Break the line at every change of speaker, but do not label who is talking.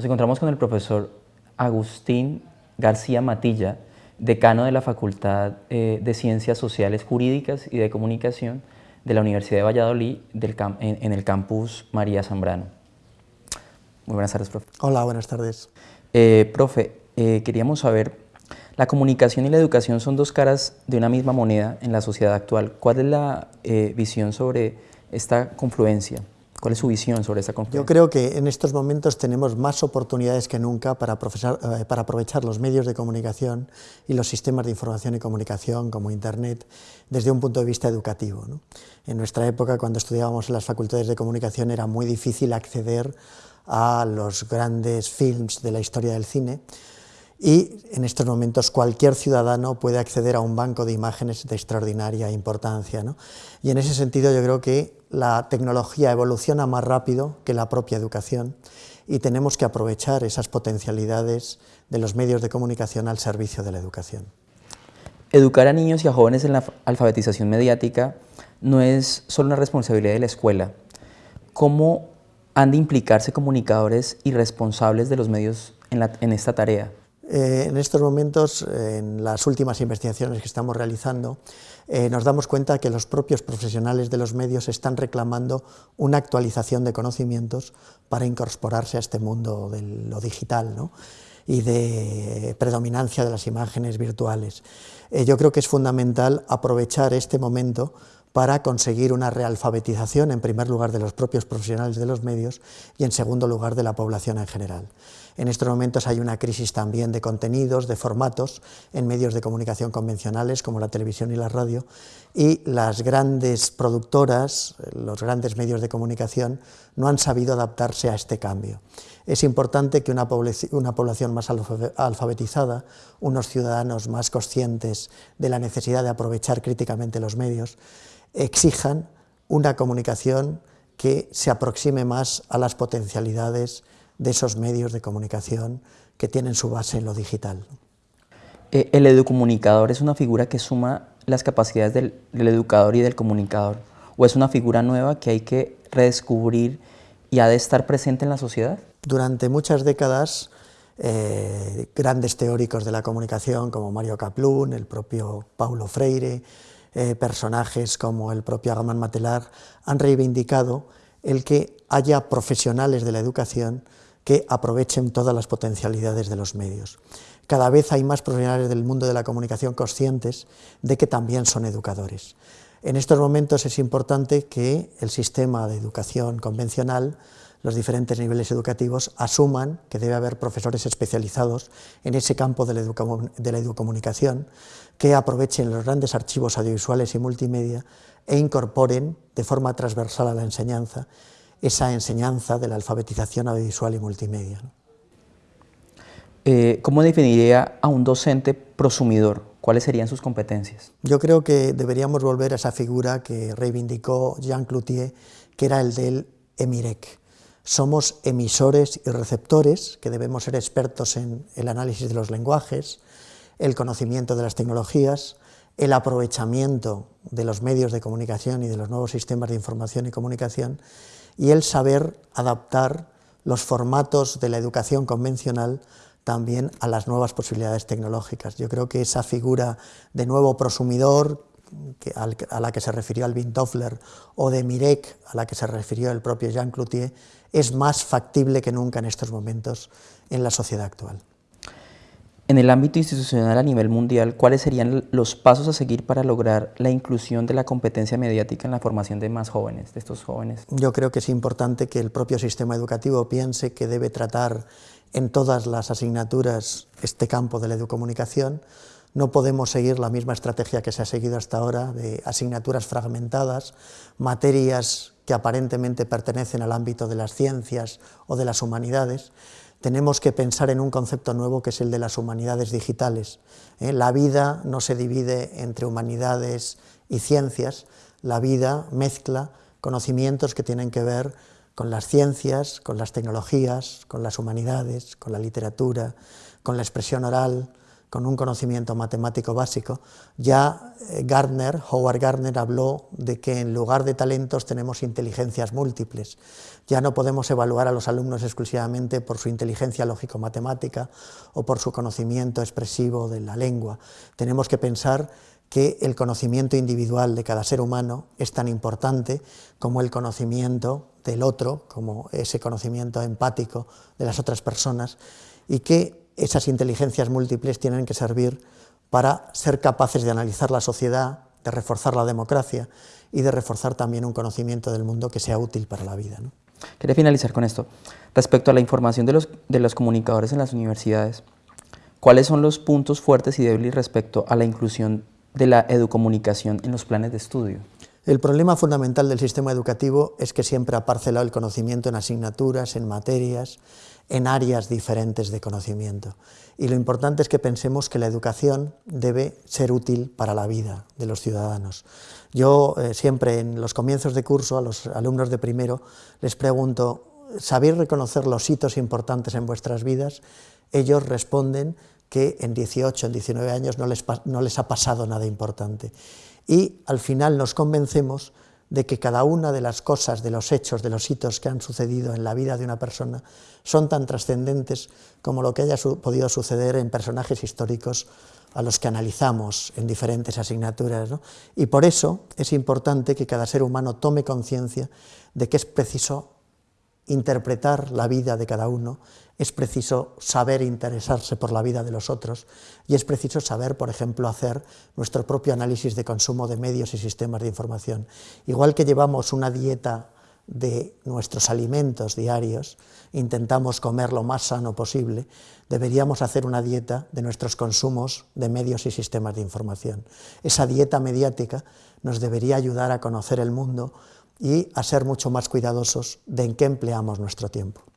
Nos encontramos con el profesor Agustín García Matilla, decano de la Facultad eh, de Ciencias Sociales Jurídicas y de Comunicación de la Universidad de Valladolid en, el campus María Zambrano. Muy buenas tardes, profe.
Hola, buenas tardes.
Eh, profe, eh, queríamos saber, la comunicación y la educación son dos caras de una misma moneda en la sociedad actual. ¿Cuál es la visión sobre esta confluencia? ¿Cuál es su visión sobre esa conferencia?
Yo creo que en estos momentos tenemos más oportunidades que nunca para, eh, para, aprovechar los medios de comunicación y los sistemas de información y comunicación como Internet desde un punto de vista educativo. En nuestra época, cuando estudiábamos en las facultades de comunicación, era muy difícil acceder a los grandes films de la historia del cine, y en estos momentos cualquier ciudadano puede acceder a un banco de imágenes de extraordinaria importancia. Y en ese sentido yo creo que la tecnología evoluciona más rápido que la propia educación y tenemos que aprovechar esas potencialidades de los medios de comunicación al servicio de la educación.
Educar a niños y a jóvenes en la alfabetización mediática no es solo una responsabilidad de la escuela. ¿Cómo han de implicarse comunicadores y responsables de los medios en esta tarea?
Eh, en estos momentos, en las últimas investigaciones que estamos realizando, eh, nos damos cuenta que los propios profesionales de los medios están reclamando una actualización de conocimientos para incorporarse a este mundo de lo digital y de predominancia de las imágenes virtuales. Eh, yo creo que es fundamental aprovechar este momento para conseguir una realfabetización, en primer lugar, de los propios profesionales de los medios y, en segundo lugar, de la población en general. En estos momentos hay una crisis también de contenidos, de formatos, en medios de comunicación convencionales como la televisión y la radio, y las grandes productoras, los grandes medios de comunicación, no han sabido adaptarse a este cambio. Es importante que una, población más alfabetizada, unos ciudadanos más conscientes de la necesidad de aprovechar críticamente los medios, exijan una comunicación que se aproxime más a las potencialidades de esos medios de comunicación que tienen su base en lo digital.
Eh, el educomunicador es una figura que suma las capacidades del, educador y del comunicador, o es una figura nueva que hay que redescubrir y ha de estar presente en la sociedad?
Durante muchas décadas, eh, grandes teóricos de la comunicación como Mario Kaplun, el propio Paulo Freire, eh, personajes como el propio Agaman Matelar han reivindicado el que haya profesionales de la educación que aprovechen todas las potencialidades de los medios. Cada vez hay más profesionales del mundo de la comunicación conscientes de que también son educadores. En estos momentos es importante que el sistema de educación convencional los diferentes niveles educativos asuman que debe haber profesores especializados en ese campo de la, educomunicación que aprovechen los grandes archivos audiovisuales y multimedia e incorporen de forma transversal a la enseñanza esa enseñanza de la alfabetización audiovisual y multimedia.
Eh, ¿Cómo definiría a un docente prosumidor? ¿Cuáles serían sus competencias?
Yo creo que deberíamos volver a esa figura que reivindicó Jean Cloutier, que era el del EMIREC. Somos emisores y receptores, que debemos ser expertos en el análisis de los lenguajes, el conocimiento de las tecnologías, el aprovechamiento de los medios de comunicación y de los nuevos sistemas de información y comunicación, y el saber adaptar los formatos de la educación convencional también a las nuevas posibilidades tecnológicas. Yo creo que esa figura de nuevo prosumidor a la que se refirió Alvin Toffler o de Mirek a la que se refirió el propio Jean Cloutier es más factible que nunca en estos momentos en la sociedad actual.
En el ámbito institucional a nivel mundial, ¿cuáles serían los pasos a seguir para lograr la inclusión de la competencia mediática en la formación de más jóvenes, de estos jóvenes?
Yo creo que es importante que el propio sistema educativo piense que debe tratar en todas las asignaturas este campo de la educomunicación. No podemos seguir la misma estrategia que se ha seguido hasta ahora de asignaturas fragmentadas, materias que aparentemente pertenecen al ámbito de las ciencias o de las humanidades, tenemos que pensar en un concepto nuevo que es el de las humanidades digitales. ¿eh? La vida no se divide entre humanidades y ciencias, la vida mezcla conocimientos que tienen que ver con las ciencias, con las tecnologías, con las humanidades, con la literatura, con la expresión oral, con un conocimiento matemático básico, ya eh, Gardner, Howard Gardner habló de que en lugar de talentos tenemos inteligencias múltiples. Ya no podemos evaluar a los alumnos exclusivamente por su inteligencia lógico-matemática o por su conocimiento expresivo de la lengua. Tenemos que pensar que el conocimiento individual de cada ser humano es tan importante como el conocimiento del otro, como ese conocimiento empático de las otras personas, y que esas inteligencias múltiples tienen que servir para ser capaces de analizar la sociedad, de reforzar la democracia y de reforzar también un conocimiento del mundo que sea útil para la vida.
Quería finalizar con esto. Respecto a la información de los, de los comunicadores en las universidades, ¿cuáles son los puntos fuertes y débiles respecto a la inclusión de la educomunicación en los planes de estudio?
El problema fundamental del sistema educativo es que siempre ha parcelado el conocimiento en asignaturas, en materias, en áreas diferentes de conocimiento. Y lo importante es que pensemos que la educación debe ser útil para la vida de los ciudadanos. Yo eh, siempre en los comienzos de curso a los alumnos de primero les pregunto, ¿sabéis reconocer los hitos importantes en vuestras vidas? Ellos responden que en 18, en 19 años no les, no les ha pasado nada importante. Y al final nos convencemos de que cada una de las cosas, de los hechos, de los hitos que han sucedido en la vida de una persona son tan trascendentes como lo que haya podido suceder en personajes históricos a los que analizamos en diferentes asignaturas. Y por eso es importante que cada ser humano tome conciencia de que es preciso interpretar la vida de cada uno, es preciso saber interesarse por la vida de los otros y es preciso saber, por ejemplo, hacer nuestro propio análisis de consumo de medios y sistemas de información. Igual que llevamos una dieta de nuestros alimentos diarios, intentamos comer lo más sano posible, deberíamos hacer una dieta de nuestros consumos de medios y sistemas de información. Esa dieta mediática nos debería ayudar a conocer el mundo y a ser mucho más cuidadosos de en qué empleamos nuestro tiempo.